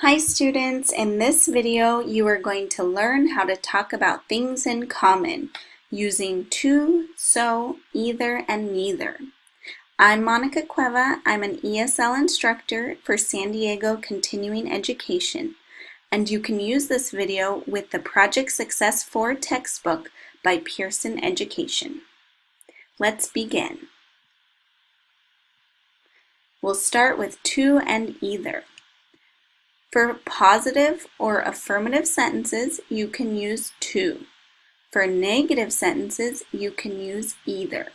Hi students, in this video you are going to learn how to talk about things in common using too, so, either, and neither. I'm Monica Cueva. I'm an ESL instructor for San Diego Continuing Education and you can use this video with the Project Success 4 textbook by Pearson Education. Let's begin. We'll start with too and either. For positive or affirmative sentences, you can use too. For negative sentences, you can use either.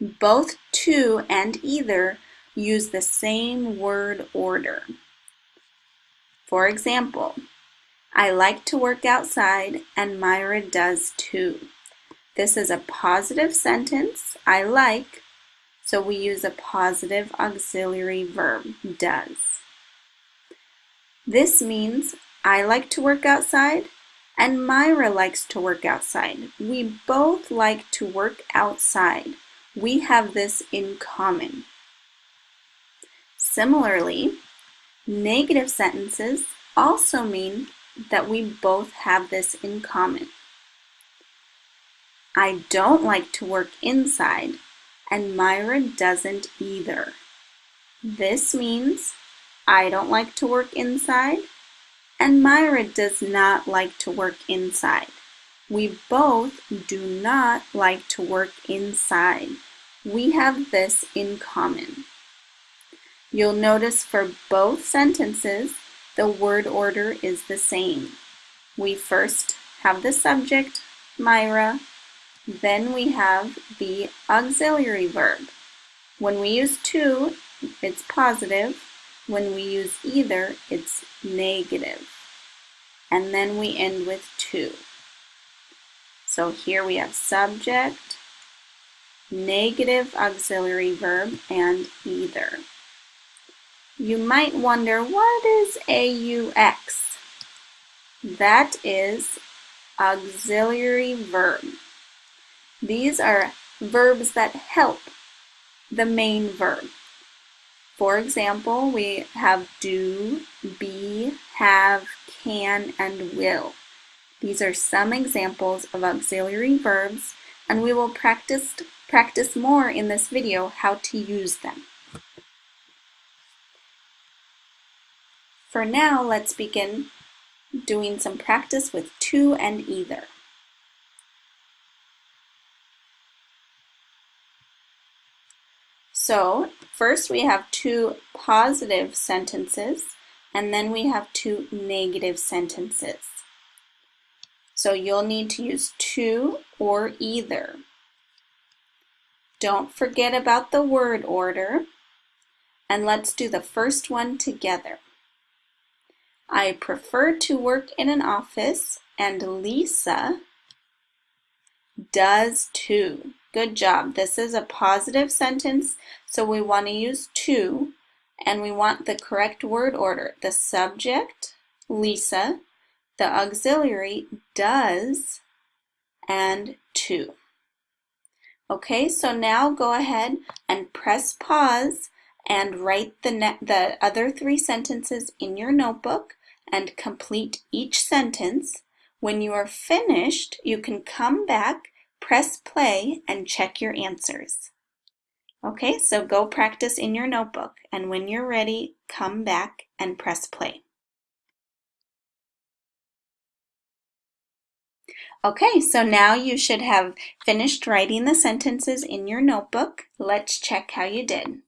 Both too and either use the same word order. For example, I like to work outside and Myra does too. This is a positive sentence, I like, so we use a positive auxiliary verb, does. This means I like to work outside and Myra likes to work outside. We both like to work outside. We have this in common. Similarly, negative sentences also mean that we both have this in common. I don't like to work inside, and Myra doesn't either. This means I don't like to work inside, and Myra does not like to work inside. We both do not like to work inside. We have this in common. You'll notice for both sentences, the word order is the same. We first have the subject, Myra, then we have the auxiliary verb. When we use too, it's positive, when we use either, it's negative. And then we end with too. So here we have subject, negative auxiliary verb, and either. You might wonder, what is AUX? That is auxiliary verb. These are verbs that help the main verb. For example, we have do, be, have, can, and will. These are some examples of auxiliary verbs, and we will practice, practice more in this video how to use them. For now, let's begin doing some practice with too and either. So first we have two positive sentences and then we have two negative sentences. So you'll need to use too or either. Don't forget about the word order. And let's do the first one together. I prefer to work in an office and Lisa does too. Good job. This is a positive sentence, so we want to use too, and we want the correct word order. The subject, Lisa, the auxiliary, does, and too. Okay, so now go ahead and press pause and write the, the other three sentences in your notebook and complete each sentence. When you are finished, you can come back Press play and check your answers. Okay, so go practice in your notebook and when you're ready, come back and press play. Okay, so now you should have finished writing the sentences in your notebook. Let's check how you did.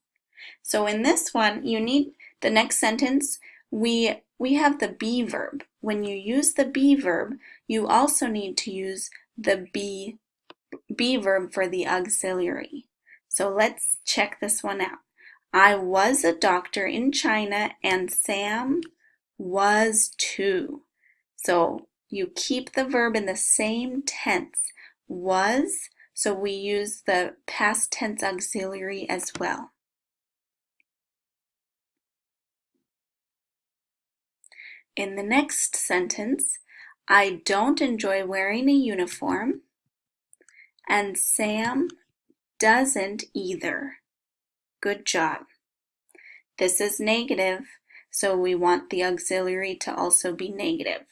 So in this one, you need the next sentence, we, we have the be verb. When you use the be verb, you also need to use the be be verb for the auxiliary. So let's check this one out. I was a doctor in China and Sam was too. So you keep the verb in the same tense, was, so we use the past tense auxiliary as well. In the next sentence, I don't enjoy wearing a uniform and Sam doesn't either. Good job. This is negative, so we want the auxiliary to also be negative.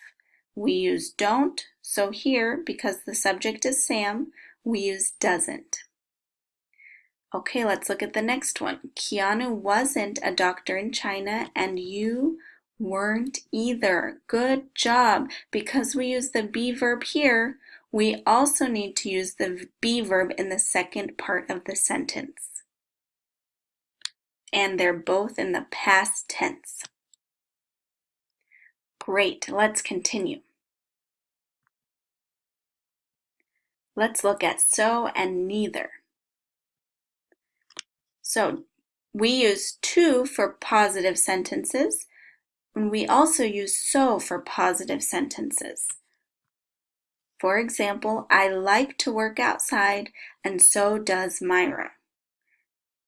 We use don't, so here, because the subject is Sam, we use doesn't. Okay, let's look at the next one. Keanu wasn't a doctor in China and you weren't either. Good job. Because we use the be verb here, we also need to use the be verb in the second part of the sentence. And they're both in the past tense. Great, let's continue. Let's look at so and neither. So we use too for positive sentences, and we also use so for positive sentences. For example, I like to work outside, and so does Myra.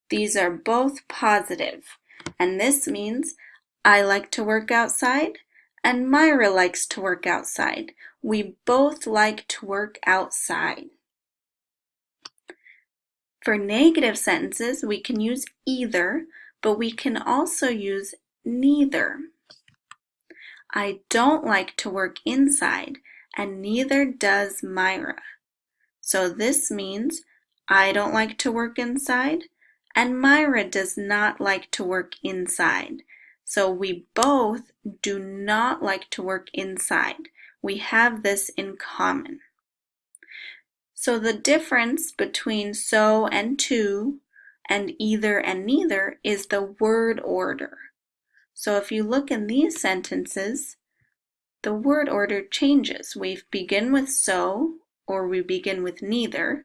These are both positive, and this means I like to work outside, and Myra likes to work outside. We both like to work outside. For negative sentences, we can use either, but we can also use neither. I don't like to work inside, and neither does Myra. So this means I don't like to work inside, and Myra does not like to work inside. So we both do not like to work inside we have this in common. So the difference between so and too and either and neither is the word order. So if you look in these sentences, the word order changes. We begin with so, or we begin with neither,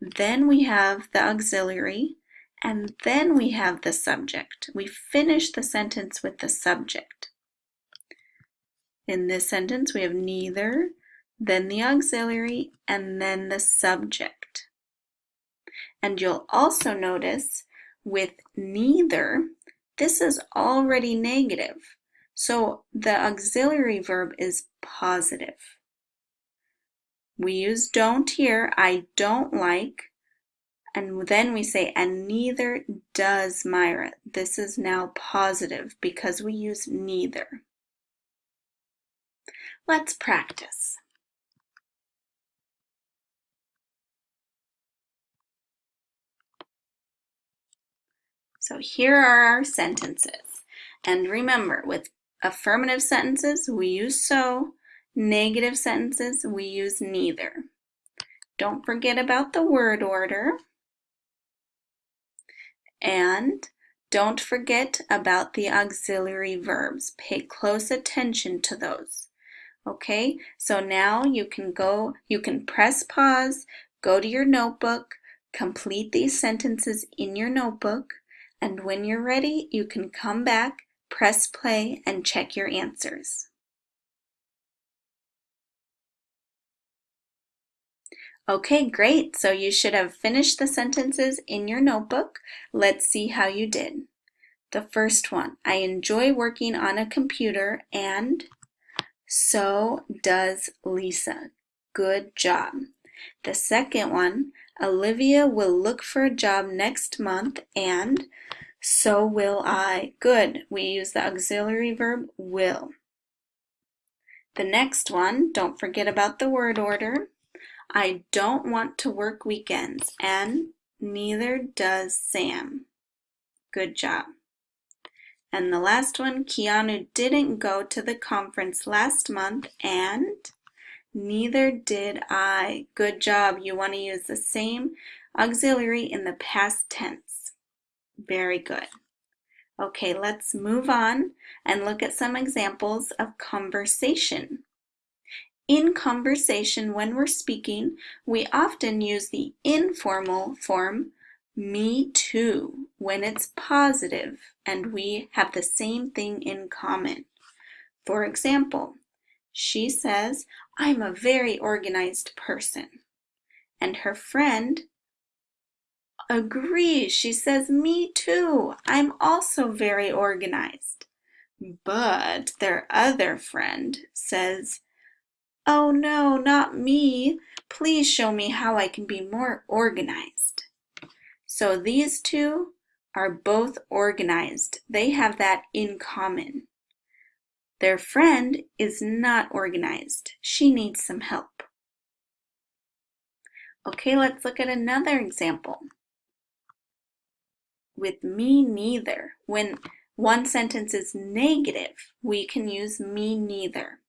then we have the auxiliary, and then we have the subject. We finish the sentence with the subject. In this sentence, we have neither, then the auxiliary, and then the subject. And you'll also notice with neither, this is already negative. So the auxiliary verb is positive. We use don't here, I don't like, and then we say, and neither does Myra. This is now positive because we use neither. Let's practice. So here are our sentences. And remember, with affirmative sentences, we use so. Negative sentences, we use neither. Don't forget about the word order. And don't forget about the auxiliary verbs. Pay close attention to those. Okay, so now you can go, you can press pause, go to your notebook, complete these sentences in your notebook, and when you're ready, you can come back, press play, and check your answers. Okay, great. So you should have finished the sentences in your notebook. Let's see how you did. The first one, I enjoy working on a computer and so does Lisa. Good job. The second one, Olivia will look for a job next month and so will I. Good. We use the auxiliary verb will. The next one, don't forget about the word order. I don't want to work weekends and neither does Sam. Good job. And the last one, Keanu didn't go to the conference last month and neither did I. Good job. You want to use the same auxiliary in the past tense. Very good. Okay, let's move on and look at some examples of conversation. In conversation, when we're speaking, we often use the informal form me too when it's positive and we have the same thing in common. For example, she says, I'm a very organized person. And her friend agrees. She says, me too. I'm also very organized. But their other friend says, oh no, not me. Please show me how I can be more organized. So these two are both organized. They have that in common. Their friend is not organized. She needs some help. Okay, let's look at another example. With me neither, when one sentence is negative, we can use me neither.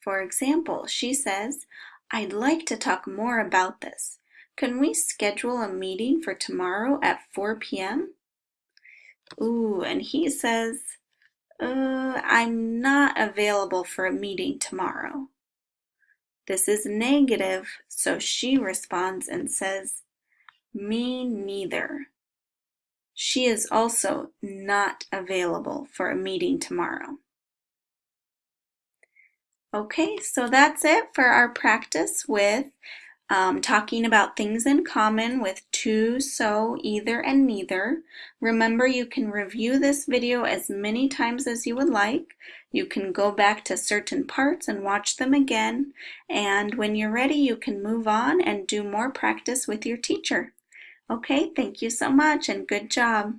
For example, she says, I'd like to talk more about this. Can we schedule a meeting for tomorrow at 4 p.m.? Ooh, and he says, uh, I'm not available for a meeting tomorrow. This is negative, so she responds and says, me neither. She is also not available for a meeting tomorrow. Okay, so that's it for our practice with um, talking about things in common with too, so, either, and neither. Remember, you can review this video as many times as you would like. You can go back to certain parts and watch them again. And when you're ready, you can move on and do more practice with your teacher. Okay, thank you so much and good job.